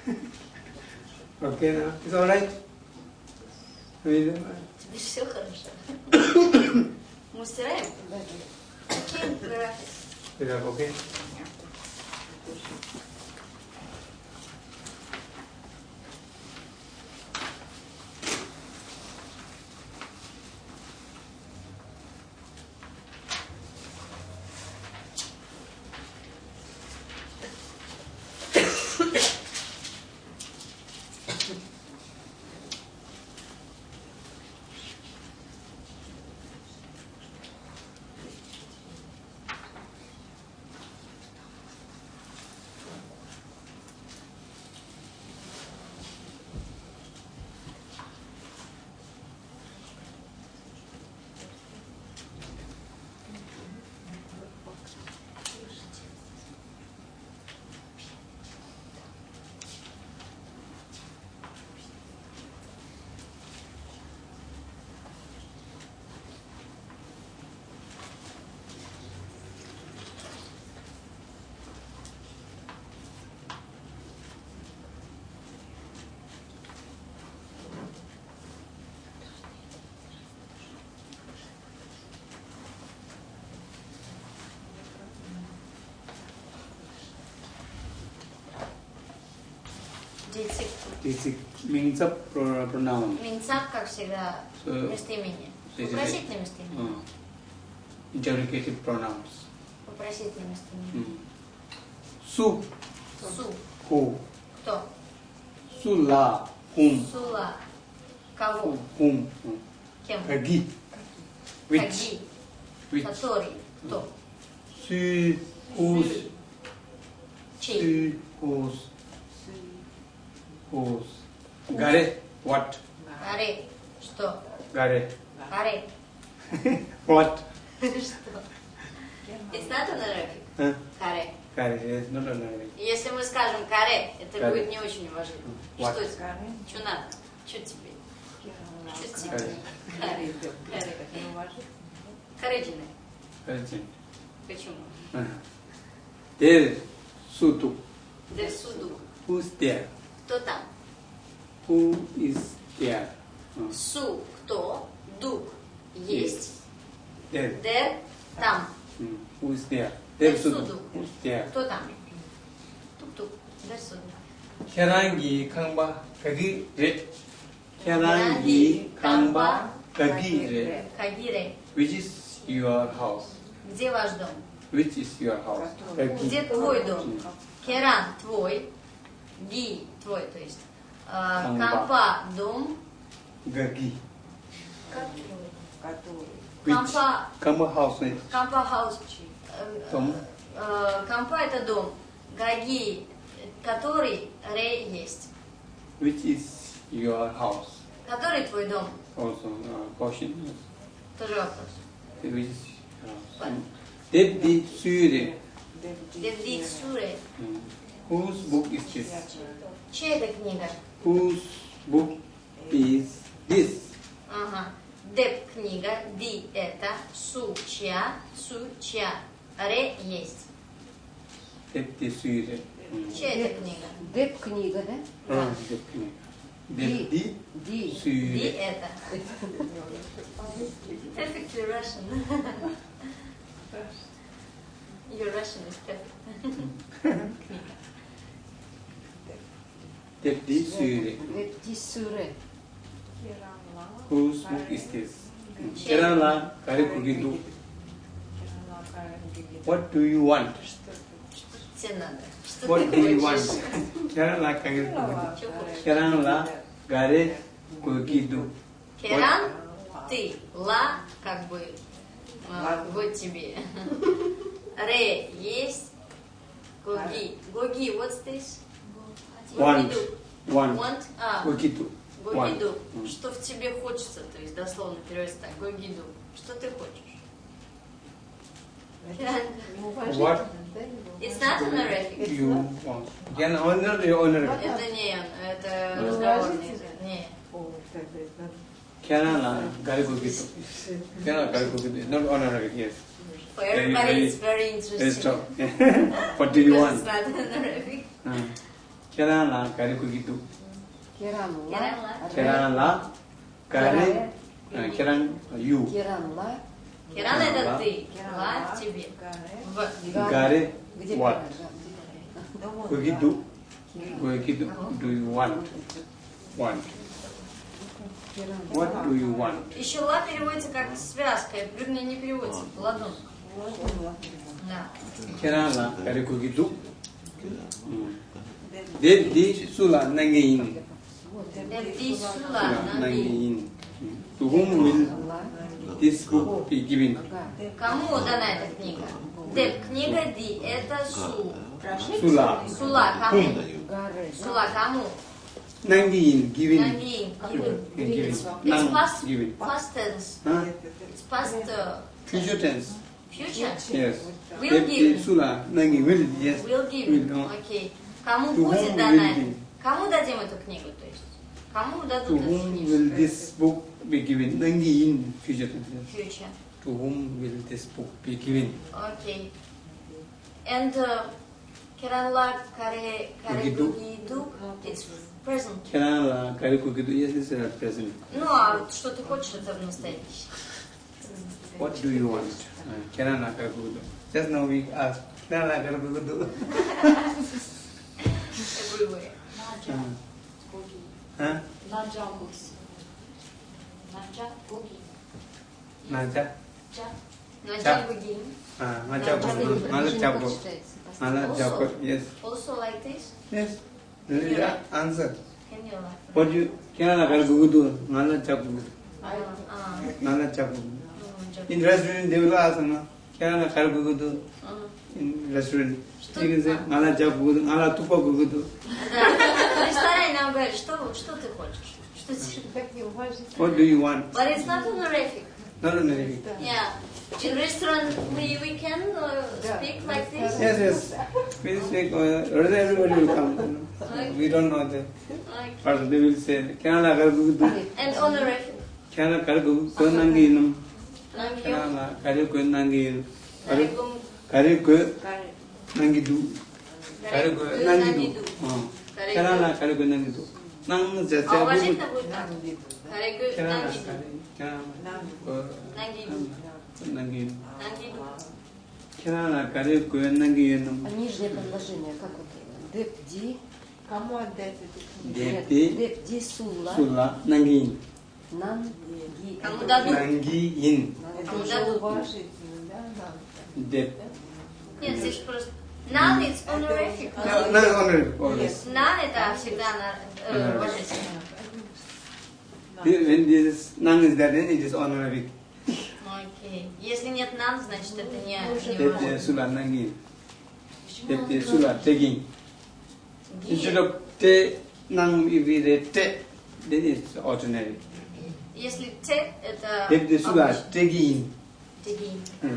Speaker 1: okay now, it's all right?
Speaker 2: Здесь все хорошо. Мы стираем? Да. Окей, график.
Speaker 1: окей.
Speaker 2: Дети.
Speaker 1: This is means of pro- pronoun.
Speaker 2: Минцап, как всегда,
Speaker 1: So,
Speaker 2: местоимение.
Speaker 1: so it is
Speaker 2: Вопросительное местоимение.
Speaker 1: uh, interrogative pronouns.
Speaker 2: Вопросительное местоимение.
Speaker 1: Mm. Su,
Speaker 2: Су.
Speaker 1: who,
Speaker 2: Кто?
Speaker 1: sula, whom,
Speaker 2: Сула. Кого?
Speaker 1: whom, mm.
Speaker 2: Кем?
Speaker 1: Kagi,
Speaker 2: Это
Speaker 1: Каре.
Speaker 2: будет не очень уважительно. Что это? Что надо? Что тебе? Что тебе?
Speaker 1: Каре.
Speaker 2: Каретины.
Speaker 1: Correct.
Speaker 2: Почему?
Speaker 1: There, sutu,
Speaker 2: Для суду.
Speaker 1: who's there,
Speaker 2: Кто там?
Speaker 1: who is there,
Speaker 2: Су. Кто? Дух. Есть.
Speaker 1: there,
Speaker 2: Дер. Там.
Speaker 1: who's there, there,
Speaker 2: There,
Speaker 1: sutu,
Speaker 2: sutu.
Speaker 1: who's there.
Speaker 2: Кто там? Тук-тук. Дер суду.
Speaker 1: Kerangi kangba kagi re. Kerangi kangba kagi re.
Speaker 2: Кагире.
Speaker 1: Which is your house?
Speaker 2: Где ваш дом?
Speaker 1: Which is your house?
Speaker 2: Где твой дом? Керан твой. Ги твой, то есть. А,
Speaker 1: Кампа.
Speaker 2: Кампа дом.
Speaker 1: Gagi.
Speaker 5: который?
Speaker 2: Кампа,
Speaker 1: Kamba house is
Speaker 2: кампа хаус. Э,
Speaker 1: Дом.
Speaker 2: э, Кампа это дом. Гаги, который ре есть.
Speaker 1: which is your house?
Speaker 2: Который твой дом?
Speaker 1: Also uh, question.
Speaker 2: Тоже вопрос.
Speaker 1: Which is your house? Mm. Devdi Sure.
Speaker 2: Суре.
Speaker 1: Mm. Whose book is this?
Speaker 2: Чья это книга?
Speaker 1: Whose book is this?
Speaker 2: Ага. Деп книга, ди это, су чья, су чья, ре есть.
Speaker 1: Devdi Sure. Mm.
Speaker 2: Чья это книга?
Speaker 4: Деп книга, да?
Speaker 1: Ah, Devdi. Devdi
Speaker 4: Ди.
Speaker 2: Ди
Speaker 1: Sure.
Speaker 2: это. Perfectly Russian. Your Russian is perfect.
Speaker 1: Devdi Sure.
Speaker 4: Деп ди суре.
Speaker 1: Whose book is this? Kerala Karikugidu. What do you want?
Speaker 2: Что тебе надо?
Speaker 1: What do you want? Kerala
Speaker 2: хочешь?
Speaker 1: Kerala Karikugidu.
Speaker 2: Керан, ты, ла, как бы, вот тебе. Ре есть, гоги. Гоги, what's this?
Speaker 1: Want.
Speaker 2: Гогиду.
Speaker 1: Want.
Speaker 2: Want, а, гогиду.
Speaker 1: Mm.
Speaker 2: Что в тебе хочется, то есть дословно переводится так, гогиду. Что ты хочешь? Керан.
Speaker 1: What
Speaker 2: It's not an Arabic.
Speaker 1: you want? Can honor your honor.
Speaker 2: Это не, это
Speaker 1: Ну.
Speaker 2: разговорный язык. Не.
Speaker 5: О, тогда это
Speaker 1: Kerala Karikugidu. Kerala Karikugidu. Not honor, yes.
Speaker 2: For
Speaker 1: Very,
Speaker 2: everybody
Speaker 1: very-
Speaker 2: it's very
Speaker 1: Let's
Speaker 2: interesting.
Speaker 1: talk. What do you
Speaker 2: Because it's
Speaker 1: want?
Speaker 2: not an Arabic.
Speaker 1: Uh, Kerala Karikugidu.
Speaker 4: Керанла.
Speaker 1: Kerala Kare.
Speaker 4: Кере.
Speaker 1: Uh, Keran you.
Speaker 4: Керанла.
Speaker 2: Керан это
Speaker 1: Ла.
Speaker 2: ты. Ла тебе.
Speaker 5: Гаре.
Speaker 2: В.
Speaker 1: Gare,
Speaker 4: Где
Speaker 1: what?
Speaker 4: гара?
Speaker 5: Ну вот,
Speaker 1: Kugidu. Kugidu. Do you want? Want. What do you want?
Speaker 2: Еще ла переводится как связка, прыгни не переводится, ладон. Да.
Speaker 1: Kerala, kare kugidu. De di sula nangayin.
Speaker 2: Эти сула,
Speaker 1: Sula
Speaker 2: наги.
Speaker 1: nangayin. To whom will this book be given?
Speaker 2: Кому дана эта книга? Деп, книга Ди, это Су.
Speaker 1: Sula.
Speaker 2: Сула, кому? Сула, кому?
Speaker 1: Nangayin, given.
Speaker 2: Наги.
Speaker 1: Given.
Speaker 2: It's past,
Speaker 1: given.
Speaker 2: past tense.
Speaker 1: Huh?
Speaker 2: It's past uh,
Speaker 1: Future tense.
Speaker 2: future.
Speaker 1: Yes.
Speaker 2: Will give.
Speaker 1: sula nangayin will. Yes.
Speaker 2: Will give.
Speaker 1: Will, no.
Speaker 2: Окей. Кому будет дана? Кому дадим эту книгу, то есть? Кому
Speaker 1: To
Speaker 2: дадут эту
Speaker 1: whom
Speaker 2: книгу?
Speaker 1: will this book be given? Nangayin, future tense. yes.
Speaker 2: Future.
Speaker 1: To whom will this book be given?
Speaker 2: Okay. And uh, Keranla Kare Kare
Speaker 1: Kugidu.
Speaker 2: Kugidu, it's present.
Speaker 1: Kerala, kare kugidu. Yes, it's at present.
Speaker 2: Ну, а вот что ты хочешь, это в настоящем.
Speaker 1: What do you want? Uh, Kerala, kare kugidu. Just now we asked. Kerala, kare kugidu.
Speaker 2: Everywhere.
Speaker 6: Наджа.
Speaker 1: Huh? Nanjangos.
Speaker 6: Nanjangogin.
Speaker 2: Nanja? Nanjangogin.
Speaker 1: Ah,
Speaker 4: Nanjangogin.
Speaker 1: Nanjangogin. Nanjangogin. Yes.
Speaker 2: Also like this?
Speaker 1: Yes. Yeah. Answer.
Speaker 2: Kenyola.
Speaker 1: What you?
Speaker 2: Kenyola
Speaker 1: kar gugudu.
Speaker 2: Nanjangogin. Nanjangogin.
Speaker 1: In restaurant they will ask na. Kenyola kar
Speaker 2: gugudu.
Speaker 1: In restaurant. You can say Nanjangogin. Nanjangogin. kugidu. Nala tupa kugidu.
Speaker 2: Да. В ресторане нам говорят, что, что ты хочешь? Что тебе?
Speaker 5: Так неуважительно.
Speaker 1: What do you want?
Speaker 2: But it's not honorific.
Speaker 1: Not only.
Speaker 2: Yeah. In restaurant, we, we can uh, speak like this.
Speaker 1: Yes, yes. Please speak. Uh, rather everybody will come. you know. We don't know that.
Speaker 2: Like,
Speaker 1: But they will say, Kerala kare kugidu.
Speaker 2: and honorific.
Speaker 1: Kerala kare kugidu. Kau nangi inum.
Speaker 2: Нам ее
Speaker 1: Kerala kare kau nangi inum. Kerala Kare Gundan Gitu. Nang
Speaker 5: Jatya oh,
Speaker 2: Bhu.
Speaker 1: Kerala Nangidu. Kerala Kare Gundan Gitu.
Speaker 4: А нижнее предложение, как вот? Депди.
Speaker 5: Кому отдать эту книгу?
Speaker 4: Депди. Депди Сула.
Speaker 1: Сула. Нангин.
Speaker 4: Нангин. А
Speaker 2: Кому дадут?
Speaker 1: Нангин.
Speaker 5: Это
Speaker 2: а
Speaker 5: уже уважительно, да?
Speaker 1: Деп.
Speaker 2: Нет, здесь просто Нан it's honorific.
Speaker 1: No, no, honor. Always.
Speaker 2: Нан это всегда на- э, уважительно.
Speaker 1: When this nang is there, then it is honorific.
Speaker 2: Ну, Окей. Если нет нан, значит это не, не
Speaker 1: Dep
Speaker 2: уважительно.
Speaker 1: sula nangi.
Speaker 6: Почему
Speaker 1: Dep
Speaker 6: он
Speaker 1: sula taking. Instead
Speaker 2: Ги.
Speaker 1: of te nang if we read te, then it's ordinary.
Speaker 2: Если те, это...
Speaker 1: Dep sula
Speaker 2: обычно.
Speaker 1: taking.
Speaker 2: Тегин.
Speaker 1: Yes.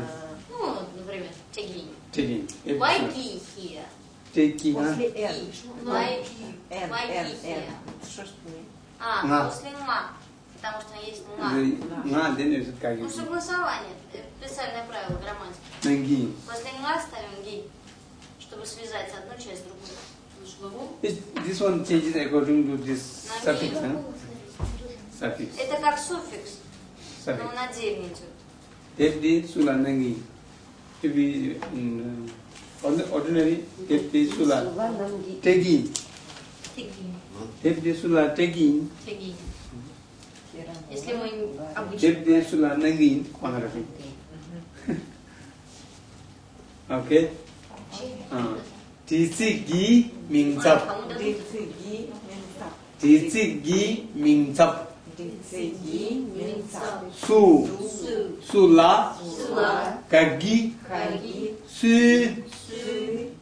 Speaker 2: Ну, например, тегин.
Speaker 1: Taking.
Speaker 2: Вайкихия.
Speaker 1: Taking.
Speaker 5: После N. Вайкихия. Вайкихия.
Speaker 2: А,
Speaker 1: на.
Speaker 2: после ма. Потому что есть на.
Speaker 1: На, да, ну, не
Speaker 2: как
Speaker 1: Ну,
Speaker 2: согласование. Э, специальное правило грамматики.
Speaker 1: На ги.
Speaker 2: После ма ставим ги, чтобы связать одну часть с другой.
Speaker 1: This one changes according to this suffix, huh? Suffix.
Speaker 2: Это как суффикс,
Speaker 1: suffix.
Speaker 2: но он отдельно идет.
Speaker 1: Тевди сулананги. nangi. If we in uh, on the ordinary, dep sula
Speaker 4: Сула нам ги.
Speaker 1: taking.
Speaker 2: Тегин.
Speaker 1: Dep sula taking.
Speaker 2: Тегин.
Speaker 5: Кира.
Speaker 2: Если мы обычно...
Speaker 1: Dep sula nangi. Honorific. Okay. Uh, Tisigi mingzap.
Speaker 2: Кому дадут?
Speaker 5: Дицеги Минцап.
Speaker 1: Tisigi mingzap.
Speaker 5: Дицеги Минцап.
Speaker 1: Su
Speaker 2: Су.
Speaker 1: sula
Speaker 2: Сула.
Speaker 1: Kagi. Su.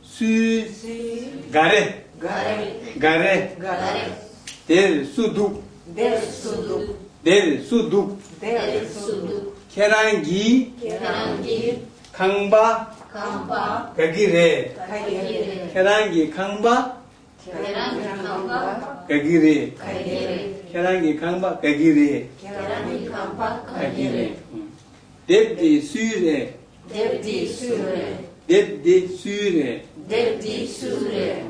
Speaker 1: Su. Gare. Gare. Del sudu.
Speaker 5: Del sudu.
Speaker 1: Del sudu.
Speaker 5: Del
Speaker 2: sudu.
Speaker 5: Kerangi.
Speaker 1: Kerangi. 강바 강바 가기레 가기레 계란기
Speaker 2: 강바
Speaker 1: 계란기
Speaker 2: 강바
Speaker 1: 가기레 가기레 계란기
Speaker 2: 강바 가기레
Speaker 1: 계란기
Speaker 2: 강바
Speaker 1: 가기레 Devdi Sure.
Speaker 2: Devdi Sure.
Speaker 1: Devdi Sure. Devdi Sure.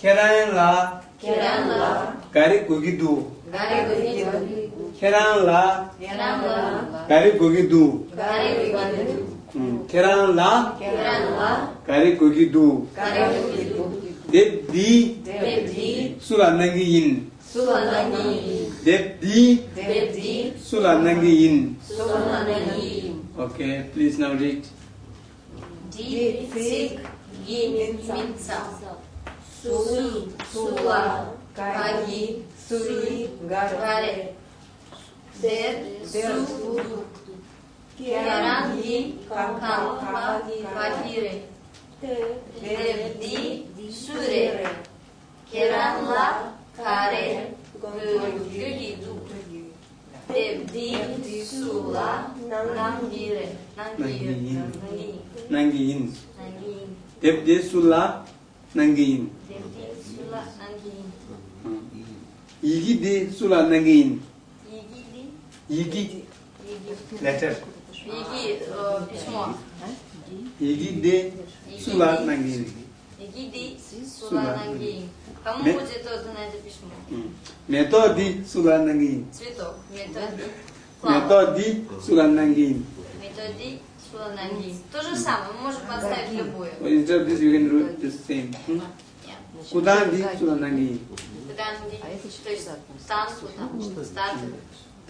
Speaker 2: Keran
Speaker 1: la Keran la Gari Gugidu
Speaker 3: Gari Gugidu
Speaker 1: Keran la
Speaker 3: Keran
Speaker 1: la Gari Gugidu Gari Gugidu
Speaker 3: hmm.
Speaker 1: Keran la
Speaker 3: Keran
Speaker 1: la Gari Gugidu Gari Gugidu
Speaker 3: Devdi
Speaker 1: Devdi Sura Nangiyin
Speaker 2: Sura Nangiyin
Speaker 1: Devdi
Speaker 3: Devdi
Speaker 1: Sura Nangiyin
Speaker 3: Sura Nangiyin
Speaker 1: Okay, please now read.
Speaker 2: Di Fik Gim
Speaker 3: Minsa Sui Sula Kagi Suri
Speaker 2: Gare Der
Speaker 3: Su
Speaker 2: Kiarandi
Speaker 3: Kakal
Speaker 2: Kahire
Speaker 3: Devdi
Speaker 2: Surere Keranla Kare Gülgülidu Sula каре, гюгиду. Девди, сула, нангире. Нангире.
Speaker 1: Нангиин.
Speaker 2: Нангиин.
Speaker 1: 난기인
Speaker 2: Нангиин.
Speaker 1: 뎁디 술라 난기인
Speaker 2: Девди, сула, нангиин.
Speaker 1: 이기디 술안난기인
Speaker 2: Егиди,
Speaker 1: 이기
Speaker 2: Еги.
Speaker 1: letter
Speaker 2: Еги, э, письмо.
Speaker 1: 이기디 술안난기인
Speaker 2: Егиди, Суланангиин. Кому
Speaker 1: Ме-
Speaker 2: будет отдано это письмо?
Speaker 1: 메토디 술안난기인
Speaker 2: Цветок. Методи. Флауэр.
Speaker 1: 메토디 술안난기인
Speaker 2: Методи, Методи Суланангин. Методи Суланангин. То же самое, мы можем подставить любое.
Speaker 1: Instead of this, you can do the same. Hmm?
Speaker 4: Куданди Суланангин. Куданди,
Speaker 2: ди есть
Speaker 4: там,
Speaker 1: куда, стат,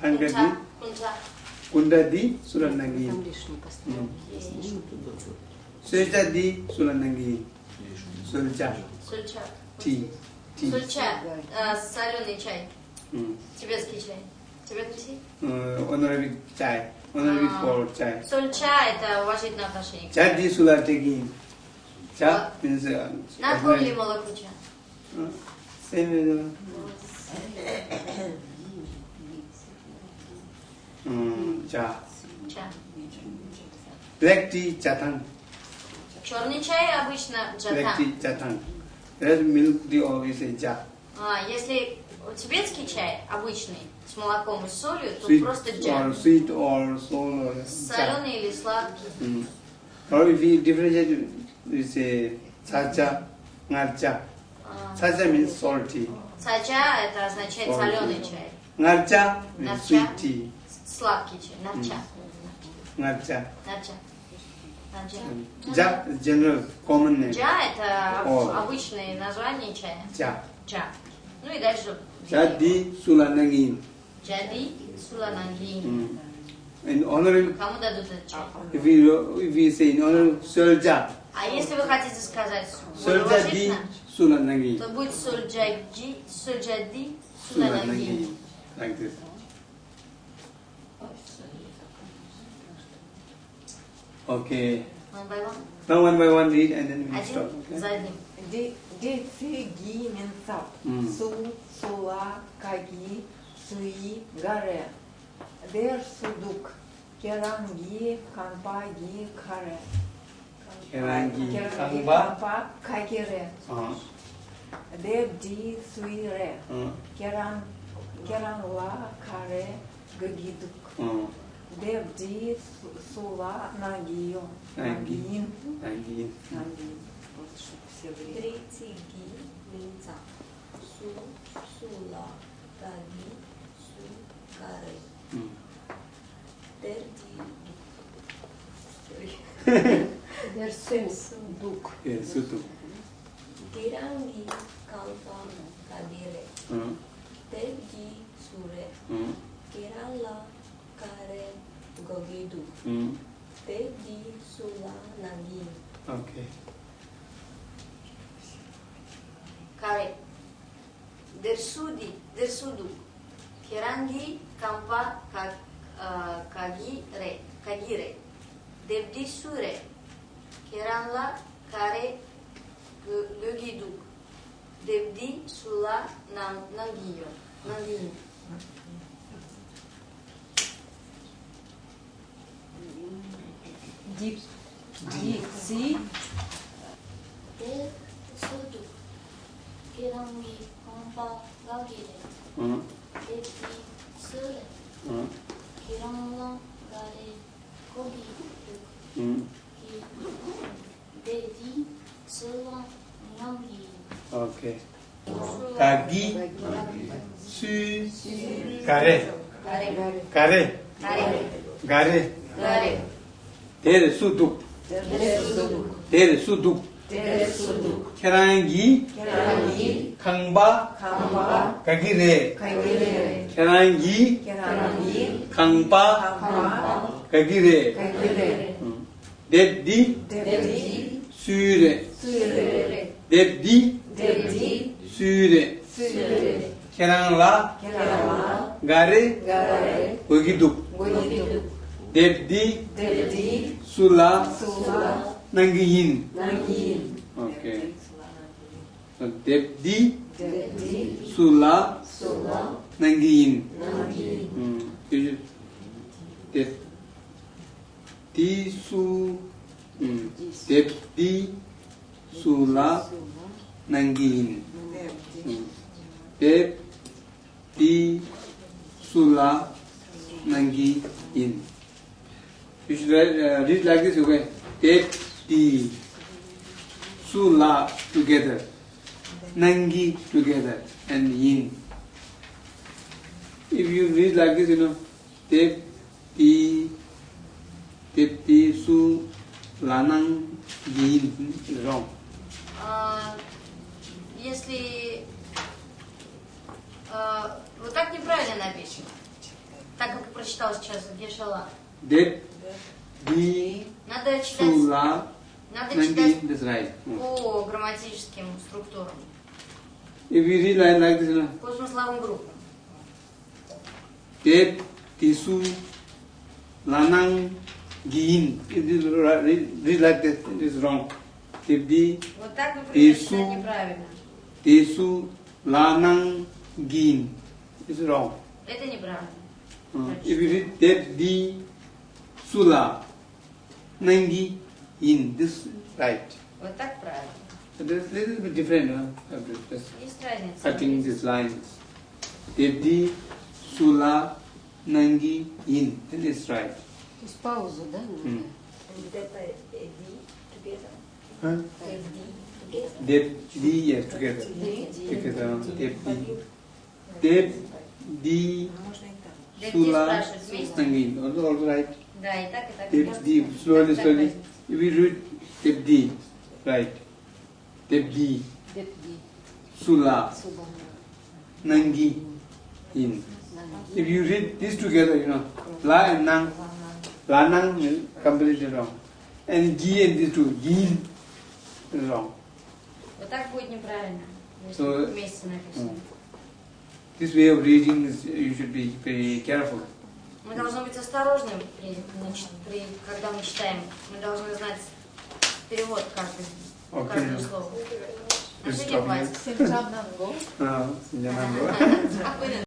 Speaker 1: кунча, кунча. Кундади Суланангин. Сульчади ну. Суланангин. Сульча.
Speaker 2: Сульча.
Speaker 1: Ти. Сульча.
Speaker 2: Э, соленый чай. Тибетский
Speaker 1: чай. Honorary Chai.
Speaker 2: Honorary
Speaker 1: for Chai. So
Speaker 2: Chai это уважительное отношение.
Speaker 1: Chai di sula teki. Cha means...
Speaker 2: Not only молоко
Speaker 1: ча. Same as... Cha.
Speaker 2: Cha.
Speaker 1: Black tea chatan.
Speaker 2: Черный чай обычно джатан.
Speaker 1: Black tea chatan. Red milk tea always is ja.
Speaker 2: А, если тибетский чай обычный, с молоком и солью, то
Speaker 1: Sweet
Speaker 2: просто
Speaker 1: or
Speaker 2: джа.
Speaker 1: sweet or sour or.
Speaker 2: Соленый или сладкий.
Speaker 1: Mm. Or if we differentiate, we say chacha, ngarcha.
Speaker 2: А,
Speaker 1: Chacha means salty.
Speaker 2: Сача это означает
Speaker 1: Соль.
Speaker 2: соленый чай.
Speaker 1: Ngarcha means sweet tea.
Speaker 2: Сладкий чай. Нача. Нача.
Speaker 1: Ja is general, common name.
Speaker 2: Джа это
Speaker 1: О.
Speaker 2: обычное название чая.
Speaker 1: Ja.
Speaker 2: Джа. Ну и дальше.
Speaker 1: Jadi sulanangin.
Speaker 2: Джади Сулананги.
Speaker 1: Mm. In honor,
Speaker 2: Кому дадут этот чай?
Speaker 1: if we if we say in honor solja,
Speaker 2: А если вы хотите сказать более
Speaker 1: solja di
Speaker 2: уважительно,
Speaker 1: sulanangin.
Speaker 2: то будет Сульджади, Сульджади Сулананги.
Speaker 1: Sulanangin. Like this. Okay.
Speaker 2: One by one.
Speaker 1: Now one by one read and then we stop.
Speaker 2: Один
Speaker 1: Okay?
Speaker 2: за одним.
Speaker 3: Ди- Дици, ги, минцап.
Speaker 1: М.
Speaker 3: Су, сула, каги, Суи Гаре, Дер Судук, Керанги, Канпа, Ги,
Speaker 1: Каре.
Speaker 3: Керанги, Канпа, Кагире.
Speaker 1: А.
Speaker 3: Дер Ди, суи
Speaker 1: Ре. А.
Speaker 3: Керан, Керанла, Каре, Гагидук.
Speaker 1: А.
Speaker 3: Дер Ди, Сула, Нагио. Нагин.
Speaker 1: Нагин.
Speaker 3: Нагин. Вот что все время.
Speaker 6: Третий Ги, Минца. Су, Сула, Нагин. fare
Speaker 1: mm.
Speaker 6: derdi
Speaker 4: der senso duk
Speaker 1: yeah, sutu
Speaker 6: gerangi kalpa kadire
Speaker 1: mm.
Speaker 6: derdi sure
Speaker 1: mm.
Speaker 6: geralla kare gogidu
Speaker 1: mm.
Speaker 6: derdi sula nagi
Speaker 1: okay
Speaker 2: kare der sudi der sudu gerangi Kampa kagire, kagire. Devdi sure. Keranla kare gögiduk. Devdi sula nangiyo. Nangiyo.
Speaker 4: Dip, dipsi.
Speaker 6: Devdi suduk. Keranli kampa kagire. Ok.
Speaker 1: Kagi
Speaker 6: su kare. Kare. Gare. Tere
Speaker 1: su
Speaker 2: dup.
Speaker 1: Tere su dup.
Speaker 2: Kerangi,
Speaker 1: Kerangi,
Speaker 2: Kangba,
Speaker 1: Kangba, Kagire, Kagire, Kerangi, Kerangi, Kangba, Kangba, Kagire, Kagire, Deddi, Deddi, Süre, Süre, Deddi, Deddi, Süre, Süre, Keranla, Keranla, Gare, Gare, Uygidup, Uygidup, Deddi, Deddi, Sula, Sula, Nangiyin. Okay. So Debdi. Sula. Nangiyin. Hmm. You should- Deb- Di su. Hmm. Debdi. Sula. Nangiyin. Hmm. Deb. Di. Sula. Nangiyin. You should read, uh, read like this, okay? Deb. Di. Sula together. Nangi together. And yin. If you read like this, you know, Deb, Di, Deb, Di, Su, Lanang, Yin, is wrong.
Speaker 2: А, Если а, вот так неправильно написано, так как прочитал сейчас Гешала.
Speaker 1: Di,
Speaker 2: Надо читать,
Speaker 1: Sula,
Speaker 2: надо читать
Speaker 1: Nangi, that's right. Hmm.
Speaker 2: по грамматическим структурам,
Speaker 1: If you read like, like this, you know,
Speaker 2: по смысловым группам.
Speaker 1: Deb, Tisu, Lanang, Yin. It is right- read, read like this, it is wrong. Deb, Di,
Speaker 2: Вот так, например,
Speaker 1: Ису.
Speaker 2: читать неправильно.
Speaker 1: Tisu, Lanang, Yin. It's wrong.
Speaker 2: Это неправильно.
Speaker 1: Uh, if you read Deb, Di, Sula, Nangi, Yin, this right.
Speaker 2: Вот так правильно.
Speaker 1: So this this is a bit different, huh? of this- this
Speaker 2: Есть разница.
Speaker 1: cutting these lines. Deb, Di, Sula, Nangi, Yin, that is right.
Speaker 4: То есть паузу, да? надо?
Speaker 1: Hmm.
Speaker 5: Huh?
Speaker 1: Huh? Deb, Di, yes, together. Together, Deb, Di. Deb, Di,
Speaker 2: Дебди
Speaker 1: Sula,
Speaker 2: спрашивает вместе.
Speaker 1: Nangi, also, also right.
Speaker 2: Да, и так, и так.
Speaker 1: Deb, Di, slowly, slowly. If you read Deb, Di, right. Deb, Di,
Speaker 4: Депди,
Speaker 1: Sula,
Speaker 4: Суба,
Speaker 1: Nangi, Yin.
Speaker 4: Нанги.
Speaker 1: If you read these together, you know, La and Nang, La Nang is completely wrong. And Gi and these two, Yin is wrong.
Speaker 2: Вот так будет неправильно, если
Speaker 1: So-
Speaker 2: вместе написано.
Speaker 1: This way of reading is, you should be very careful.
Speaker 2: Мы должны быть осторожны, при, при- когда мы читаем. Мы должны знать перевод каждый,
Speaker 1: Okay.
Speaker 2: каждого слова.
Speaker 1: Please
Speaker 2: Наследие
Speaker 1: stop